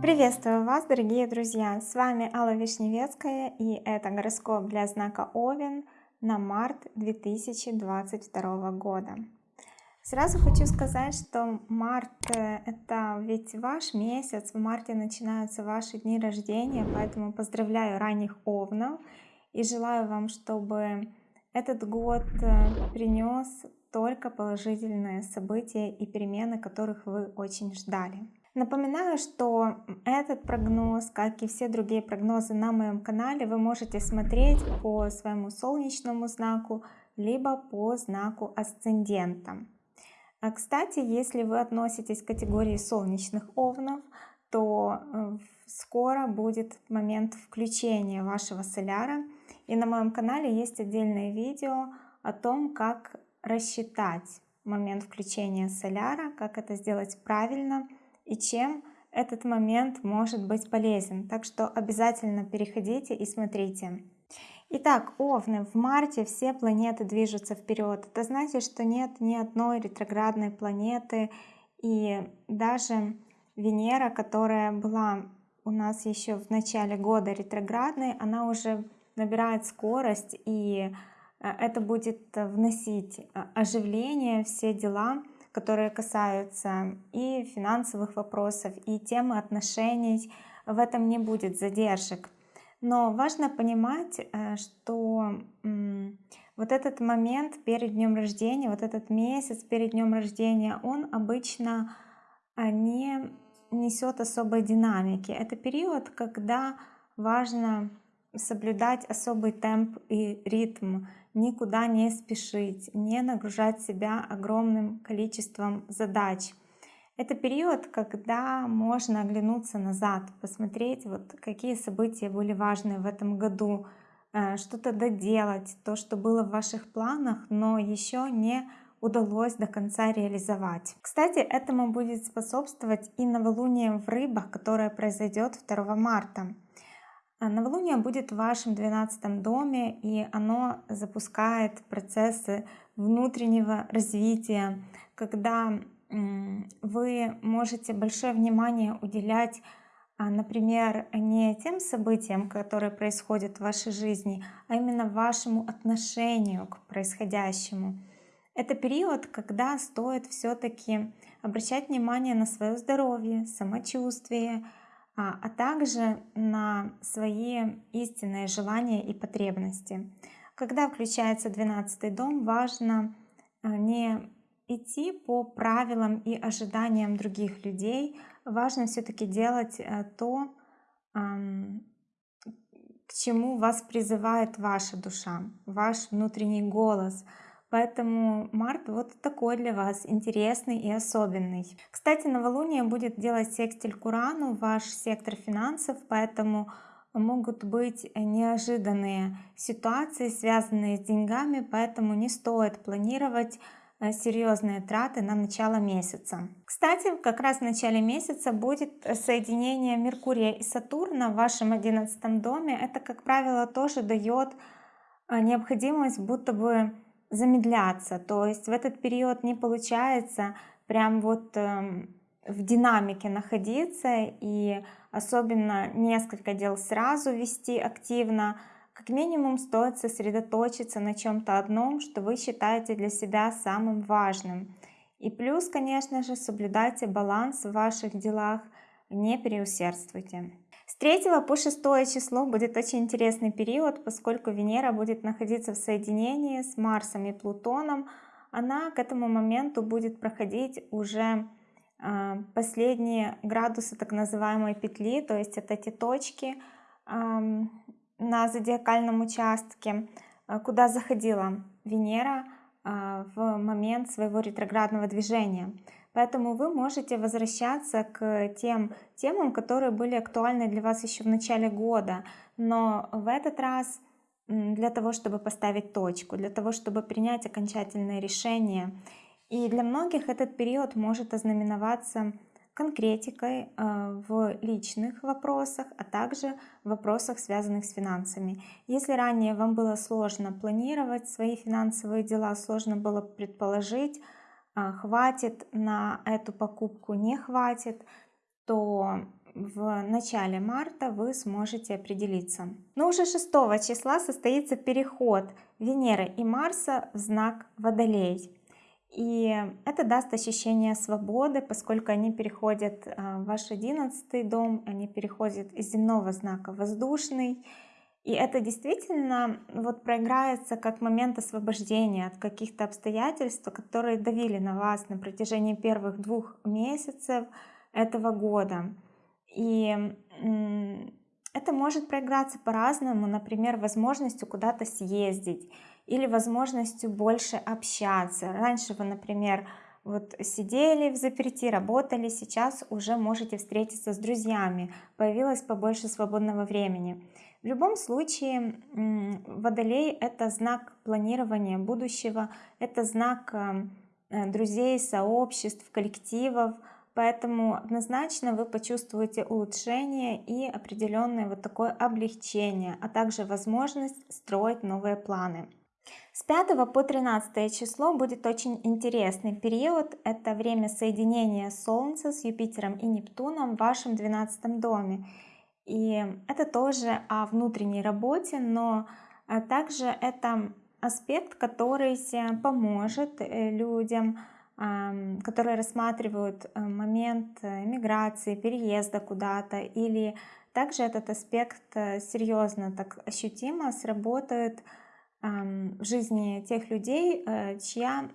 Приветствую вас, дорогие друзья! С вами Алла Вишневецкая и это гороскоп для знака Овен на март 2022 года. Сразу хочу сказать, что март э, это ведь ваш месяц, в марте начинаются ваши дни рождения, поэтому поздравляю ранних Овнов и желаю вам, чтобы этот год э, принес только положительные события и перемены, которых вы очень ждали. Напоминаю, что этот прогноз, как и все другие прогнозы на моем канале, вы можете смотреть по своему солнечному знаку, либо по знаку асцендента. А, кстати, если вы относитесь к категории солнечных овнов, то э, скоро будет момент включения вашего соляра. И на моем канале есть отдельное видео о том, как рассчитать момент включения соляра, как это сделать правильно – и чем этот момент может быть полезен. Так что обязательно переходите и смотрите. Итак, Овны, в марте все планеты движутся вперед. Это значит, что нет ни одной ретроградной планеты, и даже Венера, которая была у нас еще в начале года ретроградной, она уже набирает скорость, и это будет вносить э, оживление, все дела, которые касаются и финансовых вопросов, и темы отношений. В этом не будет задержек. Но важно понимать, э, что вот этот момент перед днем рождения, вот этот месяц перед днем рождения, он обычно а, не несет особой динамики. Это период, когда важно соблюдать особый темп и ритм, никуда не спешить, не нагружать себя огромным количеством задач. Это период, когда можно оглянуться назад, посмотреть, вот какие события были важны в этом году, э, что-то доделать, то, что было в ваших планах, но еще не удалось до конца реализовать. Кстати, этому будет способствовать и новолуние в рыбах, которое произойдет 2 марта. А новолуние будет в вашем 12 доме, и оно запускает процессы внутреннего развития, когда вы можете большое внимание уделять, а, например, не тем событиям, которые происходят в вашей жизни, а именно вашему отношению к происходящему. Это период, когда стоит все-таки обращать внимание на свое здоровье, самочувствие, а, а также на свои истинные желания и потребности. Когда включается 12 дом, важно а, не идти по правилам и ожиданиям других людей, важно все-таки делать а, то, к чему вас призывает ваша душа, ваш внутренний голос – Поэтому март вот такой для вас интересный и особенный. Кстати, новолуние будет делать секстиль к ваш сектор финансов, поэтому могут быть неожиданные ситуации, связанные с деньгами, поэтому не стоит планировать э, серьезные траты на начало месяца. Кстати, как раз в начале месяца будет соединение Меркурия и Сатурна в вашем одиннадцатом доме. Это, как правило, тоже дает э, необходимость будто бы замедляться. То есть в этот период не получается прям вот эм, в динамике находиться и особенно несколько дел сразу вести активно. Как минимум стоит сосредоточиться на чем-то одном, что вы считаете для себя самым важным. И плюс, конечно же, соблюдайте баланс в ваших делах, не переусердствуйте. С 3 по 6 число будет очень интересный период, поскольку Венера будет находиться в соединении с Марсом и Плутоном. Она к этому моменту будет проходить уже а, последние градусы так называемой петли, то есть это те точки на зодиакальном участке, а, куда заходила Венера а, в момент своего ретроградного движения. Поэтому вы можете возвращаться к тем темам, которые были актуальны для вас еще в начале года. Но в этот раз для того, чтобы поставить точку, для того, чтобы принять окончательное решение. И для многих этот период может ознаменоваться конкретикой э, в личных вопросах, а также в вопросах, связанных с финансами. Если ранее вам было сложно планировать свои финансовые дела, сложно было предположить, а, хватит на эту покупку, не хватит, то в начале марта вы сможете определиться. Но уже 6 числа состоится переход Венеры и Марса в знак Водолей. И это даст ощущение свободы, поскольку они переходят а, в ваш одиннадцатый дом, они переходят из земного знака воздушный. И это действительно вот проиграется как момент освобождения от каких-то обстоятельств, которые давили на вас на протяжении первых двух месяцев этого года. И это может проиграться по-разному, например, возможностью куда-то съездить или возможностью больше общаться. Раньше вы, например, вот сидели в заперти, работали, сейчас уже можете встретиться с друзьями, появилось побольше свободного времени. В любом случае, Водолей — это знак планирования будущего, это знак э, друзей, сообществ, коллективов, поэтому однозначно вы почувствуете улучшение и определенное вот такое облегчение, а также возможность строить новые планы. С 5 по 13 число будет очень интересный период. Это время соединения Солнца с Юпитером и Нептуном в вашем 12 доме. И это тоже о внутренней работе, но а, также это аспект, который поможет э, людям, которые рассматривают э, момент э, миграции, переезда куда-то, или также этот аспект серьезно, так ощутимо сработает в жизни тех людей, чья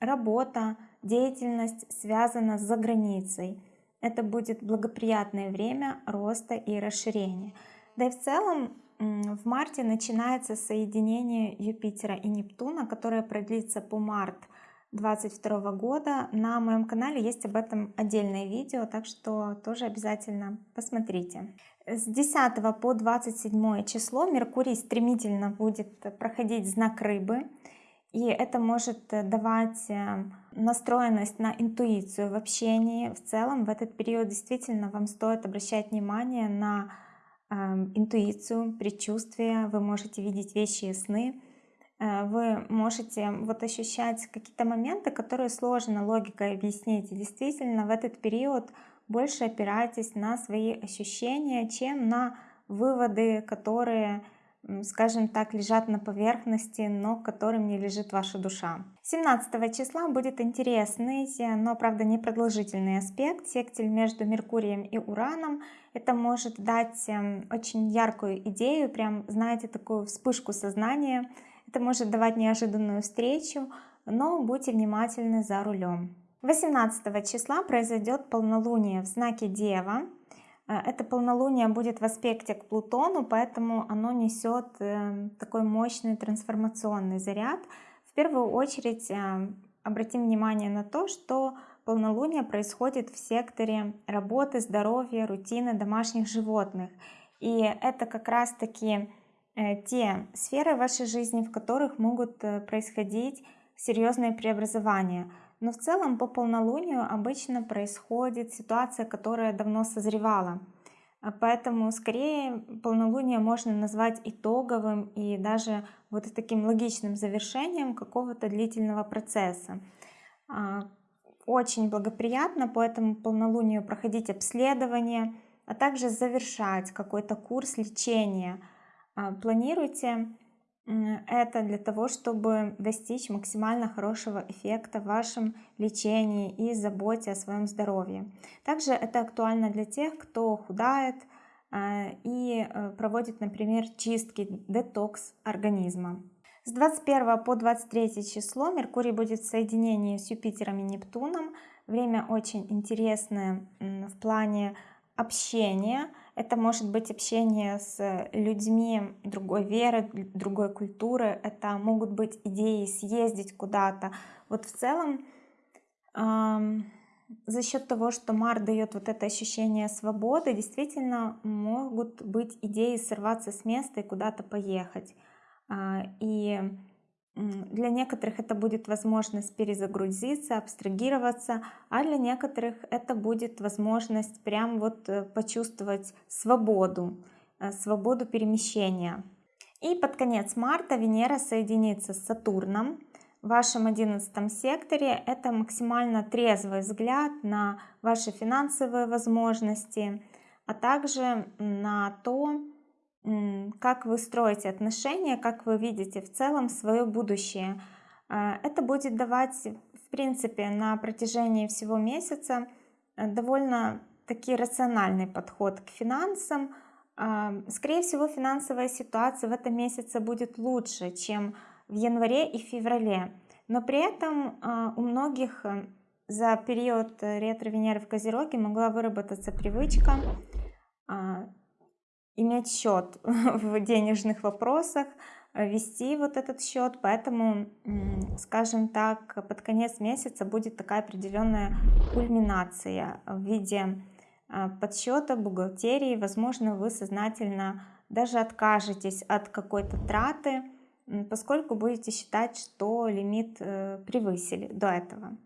работа, деятельность связана с заграницей. Это будет благоприятное время роста и расширения. Да и в целом в марте начинается соединение Юпитера и Нептуна, которое продлится по март 2022 года. На моем канале есть об этом отдельное видео, так что тоже обязательно посмотрите. С 10 по 27 число Меркурий стремительно будет проходить знак рыбы. И это может давать э, настроенность на интуицию в общении. В целом в этот период действительно вам стоит обращать внимание на э, интуицию, предчувствие. Вы можете видеть вещи и сны. Э, вы можете вот ощущать какие-то моменты, которые сложно логикой объяснить. И действительно в этот период больше опирайтесь на свои ощущения, чем на выводы, которые, скажем так, лежат на поверхности, но которым не лежит ваша душа. 17 числа будет интересный, но, правда, непродолжительный аспект, сектиль между Меркурием и Ураном. Это может дать эм, очень яркую идею, прям, знаете, такую вспышку сознания. Это может давать неожиданную встречу, но будьте внимательны за рулем. 18 числа произойдет полнолуние в знаке Дева. Э, это полнолуние будет в аспекте к Плутону, поэтому оно несет э, такой мощный трансформационный заряд. В первую очередь э, обратим внимание на то, что полнолуние происходит в секторе работы, здоровья, рутины домашних животных. И это как раз-таки те сферы вашей жизни, в которых могут происходить серьезные преобразования – но в целом по полнолунию обычно происходит ситуация, которая давно созревала. А поэтому скорее полнолуние можно назвать итоговым и даже вот таким логичным завершением какого-то длительного процесса. А, очень благоприятно по этому полнолунию проходить обследование, а также завершать какой-то курс лечения. А, планируйте это для того, чтобы достичь максимально хорошего эффекта в вашем лечении и заботе о своем здоровье. Также это актуально для тех, кто худает а, и э, проводит, например, чистки, детокс организма. С 21 по 23 число Меркурий будет в соединении с Юпитером и Нептуном. Время очень интересное в плане общения, это может быть общение с людьми другой веры, другой культуры, это могут быть идеи съездить куда-то. Вот в целом за счет того, что Мар дает вот это ощущение свободы, действительно могут быть идеи сорваться с места и куда-то поехать. Э, и для некоторых это будет возможность перезагрузиться, абстрагироваться, а для некоторых это будет возможность прям вот э, почувствовать свободу, э, свободу перемещения. И под конец марта Венера соединится с Сатурном в вашем одиннадцатом секторе это максимально трезвый взгляд на ваши финансовые возможности а также на то как вы строите отношения как вы видите в целом свое будущее. А, это будет давать в принципе на протяжении всего месяца э, довольно таки рациональный подход к финансам. А, скорее всего финансовая ситуация в этом месяце будет лучше чем в январе и феврале. Но при этом а, у многих э, за период ретро Венеры в Козероге могла выработаться привычка иметь счет в денежных вопросах э, вести вот этот счет поэтому скажем так под конец месяца будет такая определенная кульминация в виде а, подсчета бухгалтерии. Возможно вы сознательно даже откажетесь от какой-то траты поскольку будете считать что лимит э, превысили до этого.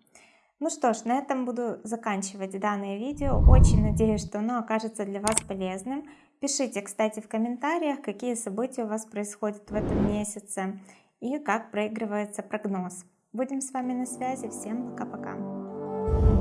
Ну что ж на этом буду заканчивать данное видео. Очень надеюсь что оно окажется для вас полезным пишите кстати в комментариях какие события у вас происходят в этом месяце и как проигрывается прогноз. Будем с вами на связи. Всем пока пока